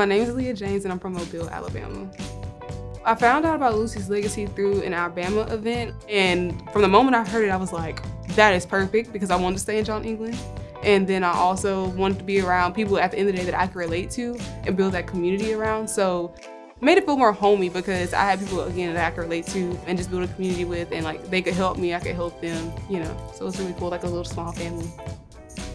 My name is Leah James and I'm from Mobile, Alabama. I found out about Lucy's Legacy through an Alabama event and from the moment I heard it, I was like, that is perfect because I wanted to stay in John England. And then I also wanted to be around people at the end of the day that I could relate to and build that community around. So made it feel more homey because I had people again that I could relate to and just build a community with and like they could help me, I could help them, you know. So it's really cool, like a little small family.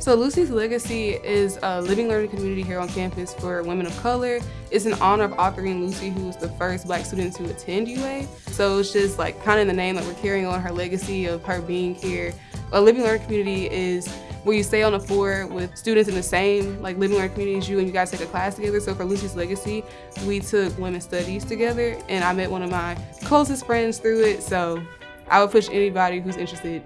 So Lucy's Legacy is a living learning community here on campus for women of color. It's in honor of Autherine Lucy, who was the first black student to attend UA. So it's just like kind of the name that we're carrying on her legacy of her being here. A living learning community is where you stay on the floor with students in the same like living learning community as you and you guys take a class together. So for Lucy's Legacy, we took women's studies together and I met one of my closest friends through it. So I would push anybody who's interested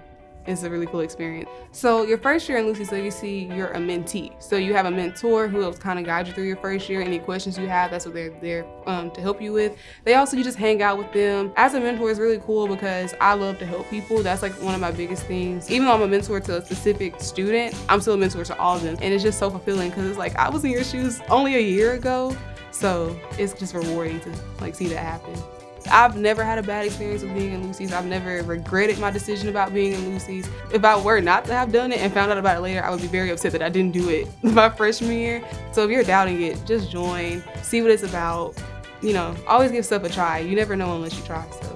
it's a really cool experience. So your first year in Lucy Legacy, you're a mentee. So you have a mentor who helps kind of guide you through your first year. Any questions you have, that's what they're there um, to help you with. They also, you just hang out with them. As a mentor is really cool because I love to help people. That's like one of my biggest things. Even though I'm a mentor to a specific student, I'm still a mentor to all of them. And it's just so fulfilling because it's like, I was in your shoes only a year ago. So it's just rewarding to like see that happen. I've never had a bad experience with being in Lucy's. I've never regretted my decision about being in Lucy's. If I were not to have done it and found out about it later, I would be very upset that I didn't do it my freshman year. So if you're doubting it, just join, see what it's about. You know, always give stuff a try. You never know unless you try. So.